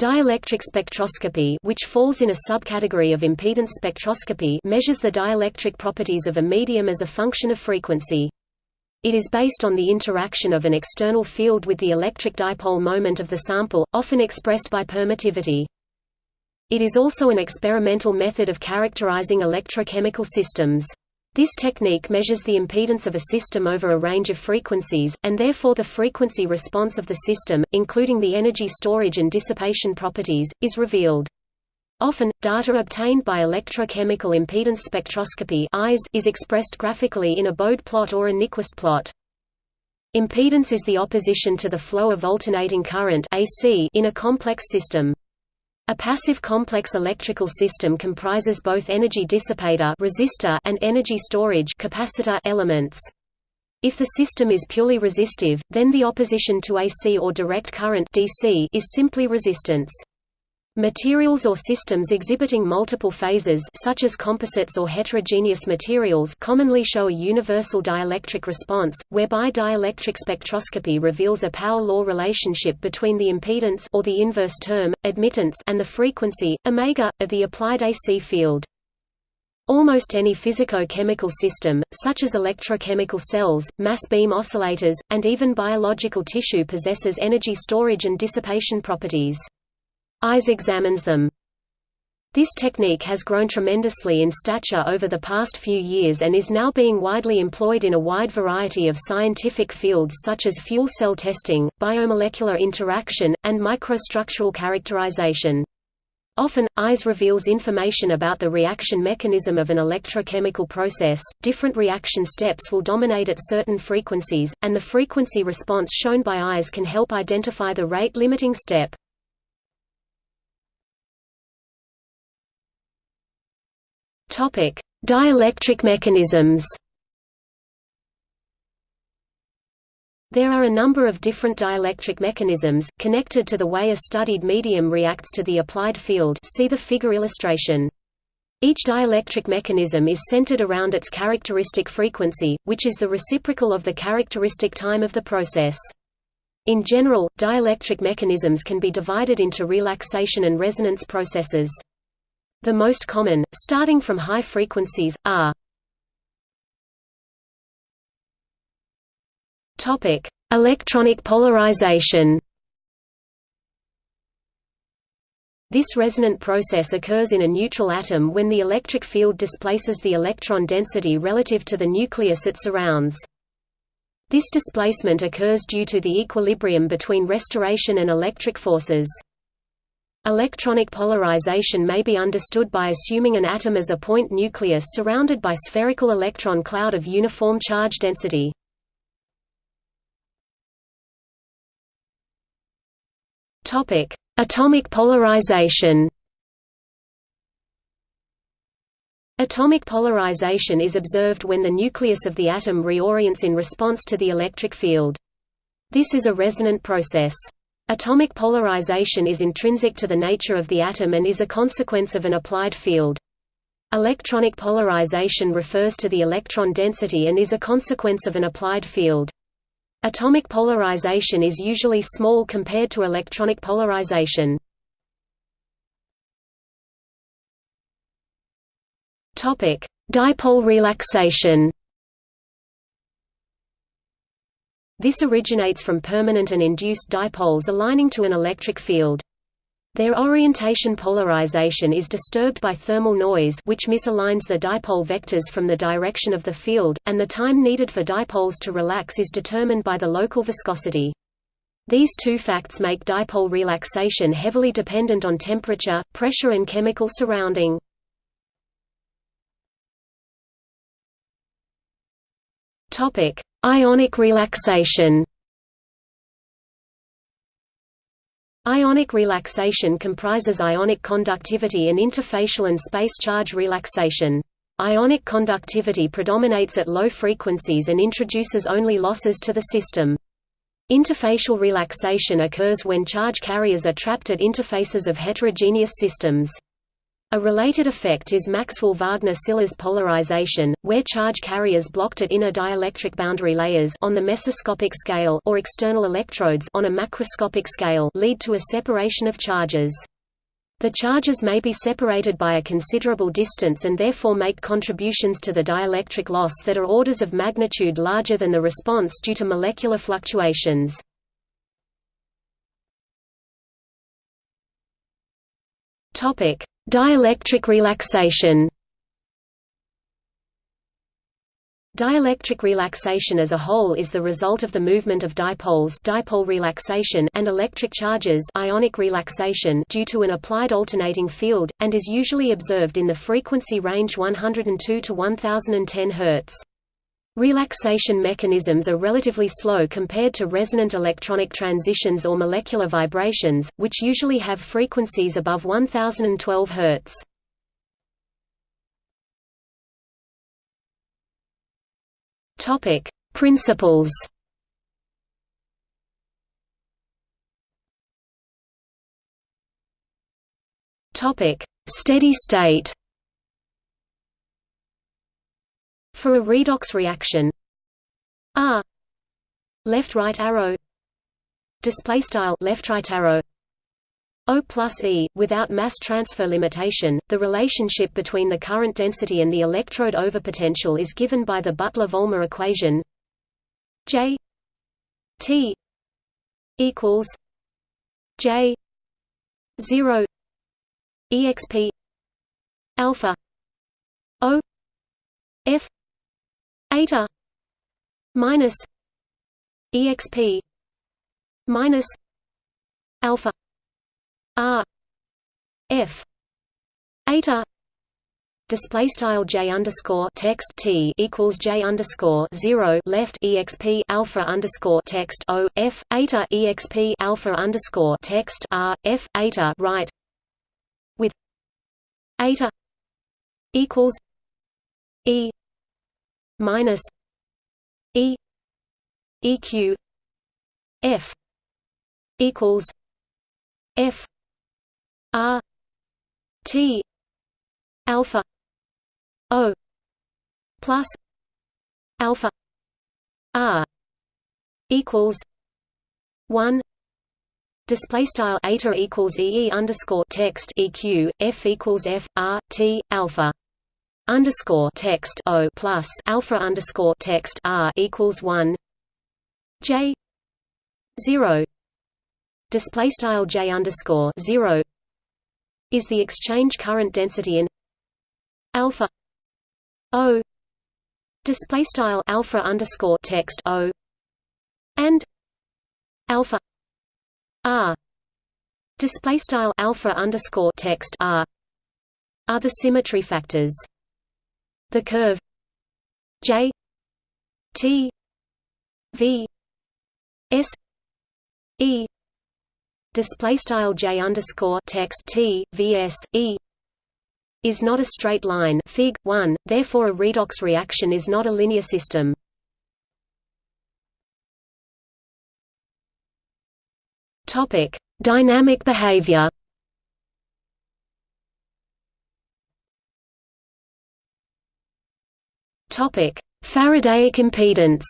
Dielectric spectroscopy which falls in a subcategory of impedance spectroscopy measures the dielectric properties of a medium as a function of frequency. It is based on the interaction of an external field with the electric dipole moment of the sample, often expressed by permittivity. It is also an experimental method of characterizing electrochemical systems. This technique measures the impedance of a system over a range of frequencies, and therefore the frequency response of the system, including the energy storage and dissipation properties, is revealed. Often, data obtained by electrochemical impedance spectroscopy is expressed graphically in a Bode plot or a Nyquist plot. Impedance is the opposition to the flow of alternating current AC in a complex system. A passive complex electrical system comprises both energy dissipator resistor and energy storage capacitor elements. If the system is purely resistive, then the opposition to AC or direct current DC is simply resistance. Materials or systems exhibiting multiple phases such as composites or heterogeneous materials commonly show a universal dielectric response, whereby dielectric spectroscopy reveals a power law relationship between the impedance or the inverse term, admittance and the frequency, omega, of the applied AC field. Almost any physico-chemical system, such as electrochemical cells, mass beam oscillators, and even biological tissue possesses energy storage and dissipation properties. EIS examines them. This technique has grown tremendously in stature over the past few years and is now being widely employed in a wide variety of scientific fields such as fuel cell testing, biomolecular interaction, and microstructural characterization. Often, EIS reveals information about the reaction mechanism of an electrochemical process, different reaction steps will dominate at certain frequencies, and the frequency response shown by EIS can help identify the rate-limiting step. Topic: Dielectric mechanisms. There are a number of different dielectric mechanisms, connected to the way a studied medium reacts to the applied field see the figure illustration. Each dielectric mechanism is centered around its characteristic frequency, which is the reciprocal of the characteristic time of the process. In general, dielectric mechanisms can be divided into relaxation and resonance processes. The most common, starting from high frequencies, are Electronic polarization This resonant process occurs in a neutral atom when the electric field displaces the electron density relative to the nucleus it surrounds. This displacement occurs due to the equilibrium between restoration and electric forces. Electronic polarization may be understood by assuming an atom as a point nucleus surrounded by spherical electron cloud of uniform charge density. Topic: Atomic polarization. Atomic polarization is observed when the nucleus of the atom reorients in response to the electric field. This is a resonant process. Atomic polarization is intrinsic to the nature of the atom and is a consequence of an applied field. Electronic polarization refers to the electron density and is a consequence of an applied field. Atomic polarization is usually small compared to electronic polarization. Dipole relaxation This originates from permanent and induced dipoles aligning to an electric field. Their orientation polarization is disturbed by thermal noise which misaligns the dipole vectors from the direction of the field, and the time needed for dipoles to relax is determined by the local viscosity. These two facts make dipole relaxation heavily dependent on temperature, pressure and chemical surrounding. Ionic relaxation Ionic relaxation comprises ionic conductivity and interfacial and space charge relaxation. Ionic conductivity predominates at low frequencies and introduces only losses to the system. Interfacial relaxation occurs when charge carriers are trapped at interfaces of heterogeneous systems. A related effect is Maxwell-Wagner-Sillars polarization, where charge carriers blocked at inner dielectric boundary layers on the mesoscopic scale or external electrodes on a macroscopic scale lead to a separation of charges. The charges may be separated by a considerable distance and therefore make contributions to the dielectric loss that are orders of magnitude larger than the response due to molecular fluctuations. Topic: Dielectric relaxation Dielectric relaxation as a whole is the result of the movement of dipoles dipole relaxation and electric charges ionic relaxation due to an applied alternating field, and is usually observed in the frequency range 102 to 1010 Hz. Relaxation mechanisms are relatively slow compared to resonant electronic transitions or molecular vibrations, which usually have frequencies above 1012 Hz. Topic: Principles. Topic: Steady state. For a redox reaction. R. Left right arrow. Display style left right arrow. O plus E without mass transfer limitation the relationship between the current density and the electrode overpotential is given by the Butler-Volmer equation. J. T. equals J. 0 exp alpha. O. F eta minus exp minus alpha r f eta display style j underscore text t equals j underscore zero left exp alpha underscore text o f eta exp alpha underscore text r f eta right with eta equals e minus E EQ F equals F R T alpha O plus alpha R equals one Display style eta equals EE underscore text EQ F equals F R T alpha underscore text O plus alpha underscore text R equals one J zero display style J underscore zero is the exchange current density in alpha O display style alpha underscore text O and alpha R display style alpha underscore text R are the symmetry factors the curve. J. T. V. S. E. Display style J underscore text T VS E is not a straight line. Fig. 1, therefore a redox reaction is not a linear system. Topic: Dynamic behavior. Topic: Faradaic impedance.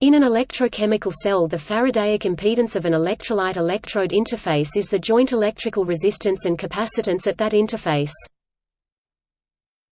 In an electrochemical cell the Faradaic impedance of an electrolyte-electrode interface is the joint electrical resistance and capacitance at that interface.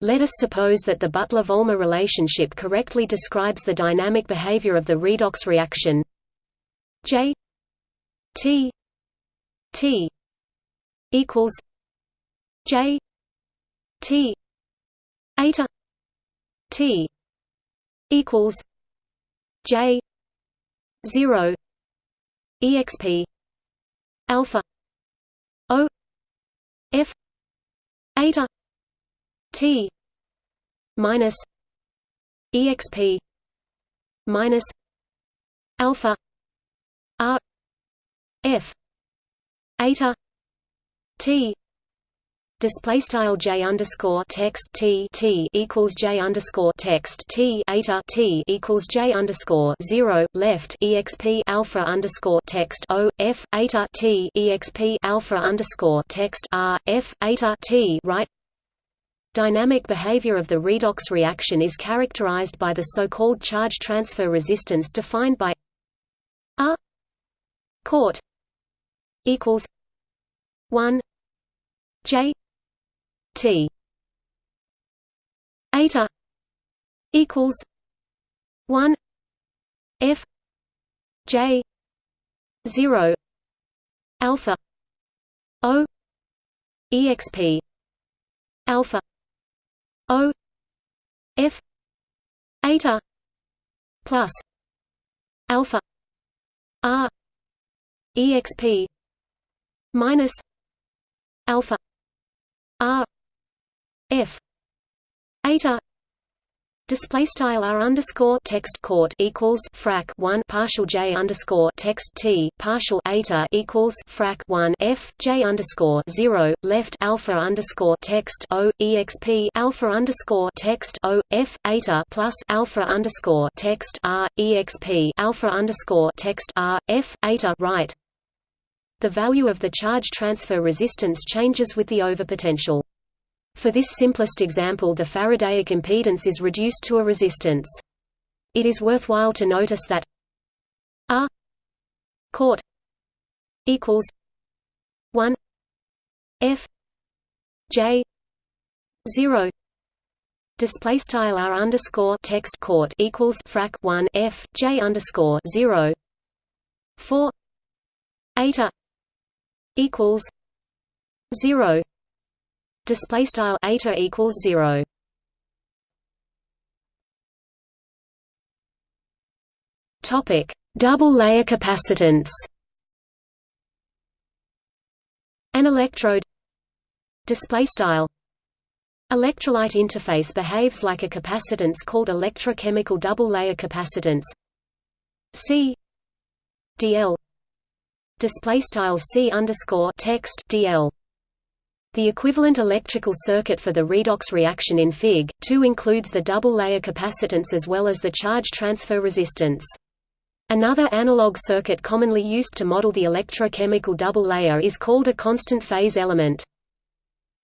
Let us suppose that the Butler-Volmer relationship correctly describes the dynamic behavior of the redox reaction J T T equals J T eta t equals j 0 exp alpha o f eta t minus exp minus alpha r f eta t display style j underscore text t t equals j underscore text t eta t equals j underscore zero left exp alpha underscore text o f eta t exp alpha underscore text r f eta t right. Dynamic behavior of the redox reaction is characterized by the so-called charge transfer resistance defined by r court equals one j T. Eta equals one F J zero alpha O exp alpha O F eta plus alpha R exp minus alpha R F eta Display style r underscore text court equals frac one partial j underscore text t partial eta equals frac one f j underscore zero left alpha underscore text o exp alpha underscore text o f eta plus alpha underscore text r exp alpha underscore text r f eta right. The value of the charge transfer resistance changes with the overpotential. For this simplest example the Faradaic impedance is reduced to a resistance. It is worthwhile to notice that R court equals 1 F J 0 display style R underscore text court equals frac 1 F J underscore 0 4 eta equals 0 display style eta equals 0 topic double layer capacitance. An electrode display style electrolyte interface behaves like a capacitance called electrochemical double layer capacitance. C dl display style C underscore text dl the equivalent electrical circuit for the redox reaction in Fig. 2 includes the double-layer capacitance as well as the charge transfer resistance. Another analog circuit commonly used to model the electrochemical double layer is called a constant phase element.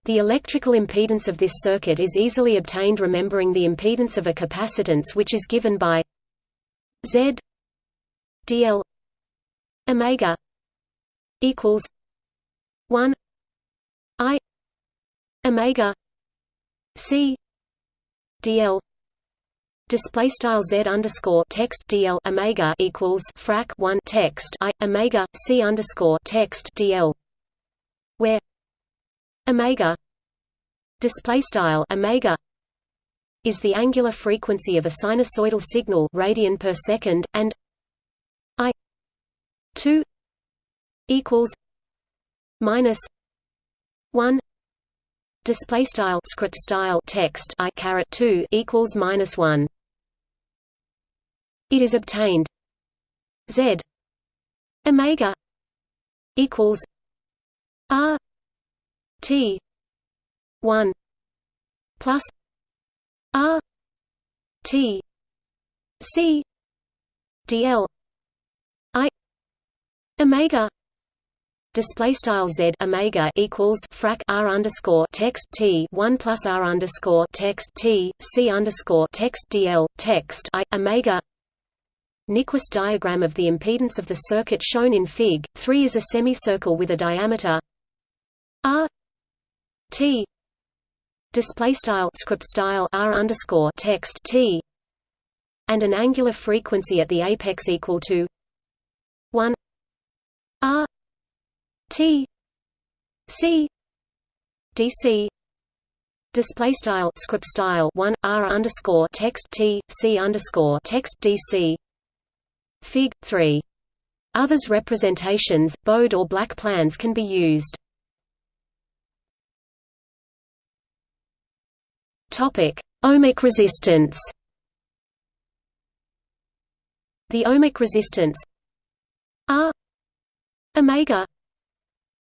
The electrical impedance of this circuit is easily obtained remembering the impedance of a capacitance which is given by Z dl omega equals 1 I omega C DL display style Z underscore text DL omega equals frac 1 text I omega C underscore text DL where omega display style omega is the angular frequency of a sinusoidal signal radian per second and I 2 equals minus 1 display style script style text i caret 2 equals minus 1 it is obtained. Z. Omega. Equals r. T. 1 plus r. T. C. Dl i. Omega display style z omega equals frac r underscore text t one plus r underscore text t c underscore text dl text i omega Nyquist diagram of the impedance of the circuit shown in Fig. 3 is a semicircle with a diameter r t display style script style r underscore text t and an angular frequency at the apex equal to 1 r T C. DC display style script style 1 r underscore text T C underscore text DC Fig. 3 others representations bode or black plans can be used. Topic. Ohmic resistance. The ohmic resistance R omega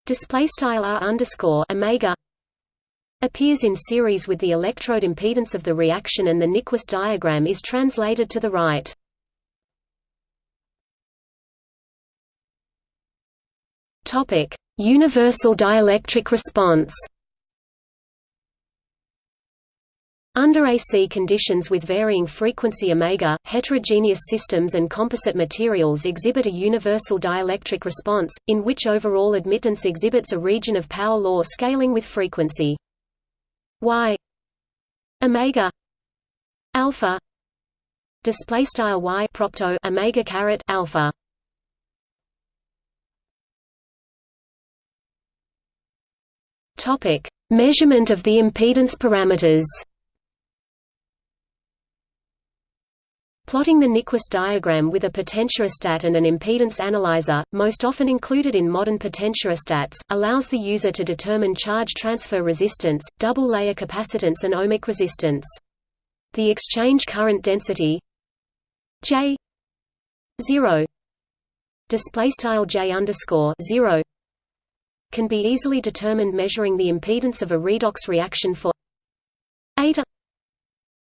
display style r underscore omega appears in series with the electrode impedance of the reaction and the Nyquist diagram is translated to the right. Topic: Universal dielectric response. Under AC conditions with varying frequency omega, heterogeneous systems and composite materials exhibit a universal dielectric response, in which overall admittance exhibits a region of power law scaling with frequency. Y omega alpha display style y propto omega caret alpha. Topic: Measurement of the impedance parameters. Plotting the Nyquist diagram with a potentiostat and an impedance analyzer, most often included in modern potentiostats, allows the user to determine charge transfer resistance, double-layer capacitance and ohmic resistance. The exchange current density J 0 display style J underscore 0 can be easily determined measuring the impedance of a redox reaction for eta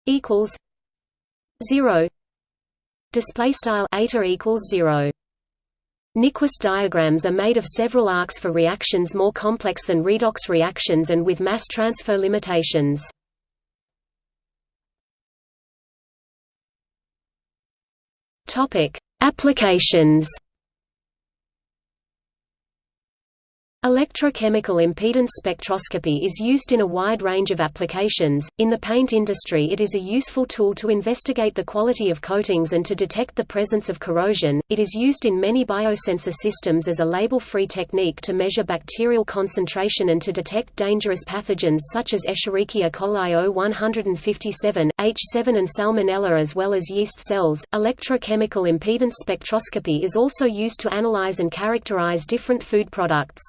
equals 0 display style eta equals 0 Nyquist diagrams are made of several arcs for reactions more complex than redox reactions and with mass transfer limitations. Topic: Applications Electrochemical impedance spectroscopy is used in a wide range of applications. In the paint industry, it is a useful tool to investigate the quality of coatings and to detect the presence of corrosion. It is used in many biosensor systems as a label-free technique to measure bacterial concentration and to detect dangerous pathogens such as Escherichia coli O157, H7 and Salmonella as well as yeast cells. Electrochemical impedance spectroscopy is also used to analyze and characterize different food products.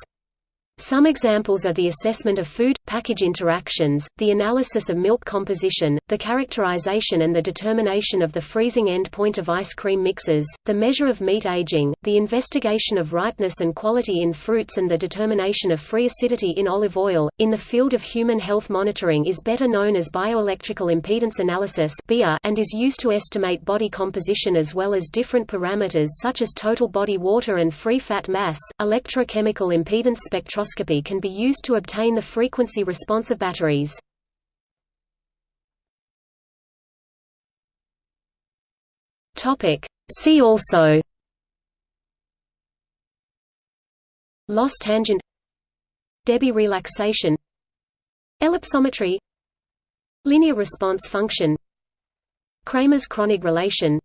Some examples are the assessment of food-package interactions, the analysis of milk composition, the characterization and the determination of the freezing end point of ice cream mixes, the measure of meat aging, the investigation of ripeness and quality in fruits and the determination of free acidity in olive oil. In the field of human health monitoring is better known as bioelectrical impedance analysis and is used to estimate body composition as well as different parameters such as total body water and free fat mass. Electrochemical impedance spectroscopy spectroscopy can be used to obtain the frequency response of batteries. See also. Loss tangent. Debye relaxation. Ellipsometry. Linear response function. Kramers-Kronig relation.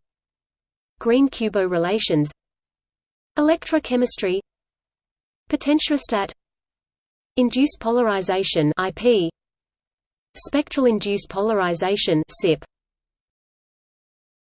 Green-Kubo relations. Electrochemistry. Potentiostat Induced polarization IP Spectral induced polarization SIP